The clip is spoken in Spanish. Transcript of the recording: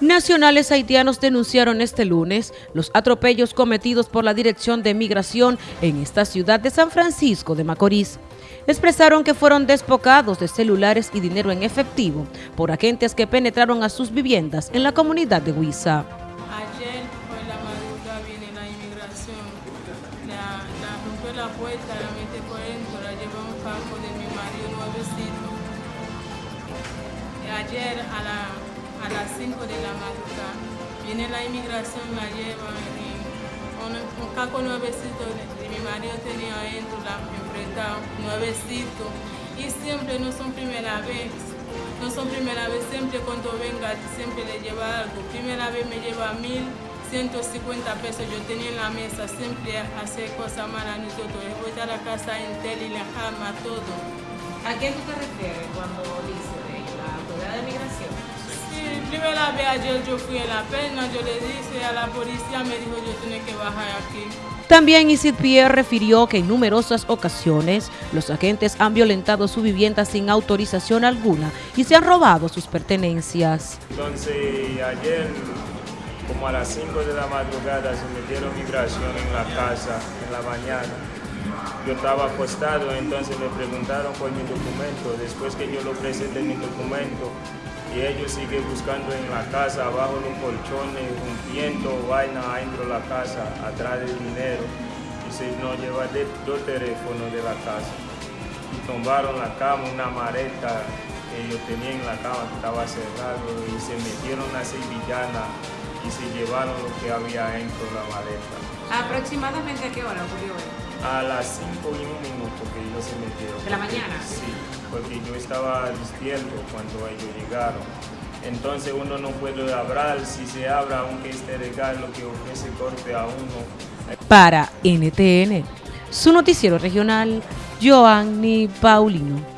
Nacionales haitianos denunciaron este lunes los atropellos cometidos por la Dirección de Migración en esta ciudad de San Francisco de Macorís. Expresaron que fueron despocados de celulares y dinero en efectivo por agentes que penetraron a sus viviendas en la comunidad de Huiza. Ayer fue la madrugada, viene la inmigración, la, la rompió la puerta, la mete por dentro, la llevó a un campo de mi marido nuevecito. Ayer a la a las 5 de la madrugada. Viene la inmigración, lleva en un, caco nuevecito de mi marido tenía adentro, la enfrentado, nuevecito. Y siempre no son primera vez, no son primera vez, siempre cuando venga, siempre le lleva algo. Primera vez me lleva mil. 150 pesos yo tenía en la mesa, siempre hace cosas malas nosotros, voy a la casa entera y la cama, todo. ¿A qué tú te refieres cuando dice vez ayer yo fui en la pena, yo le dije a la policía, me dijo yo tenía que bajar aquí. También Isid Pierre refirió que en numerosas ocasiones los agentes han violentado su vivienda sin autorización alguna y se han robado sus pertenencias. Entonces ayer como a las 5 de la madrugada se metieron migración en la casa en la mañana. Yo estaba acostado, entonces me preguntaron por mi documento. Después que yo lo presenté mi documento, y ellos siguen buscando en la casa, abajo los colchones, rompiendo vaina adentro de la casa, atrás del dinero. Y se nos lleva dos teléfonos de la casa. Y tumbaron la cama, una mareta que yo tenía en la cama que estaba cerrado y se metieron a sevillana y se llevaron lo que había dentro de la maleta. ¿Aproximadamente a qué hora ocurrió A las 5 y un minuto que ellos se metieron. ¿De la mañana? Sí, porque yo estaba despierto cuando ellos llegaron. Entonces uno no puede hablar, si se habla, aunque esté legal, lo que ofrece corte a uno. Para NTN, su noticiero regional, Joanny Paulino.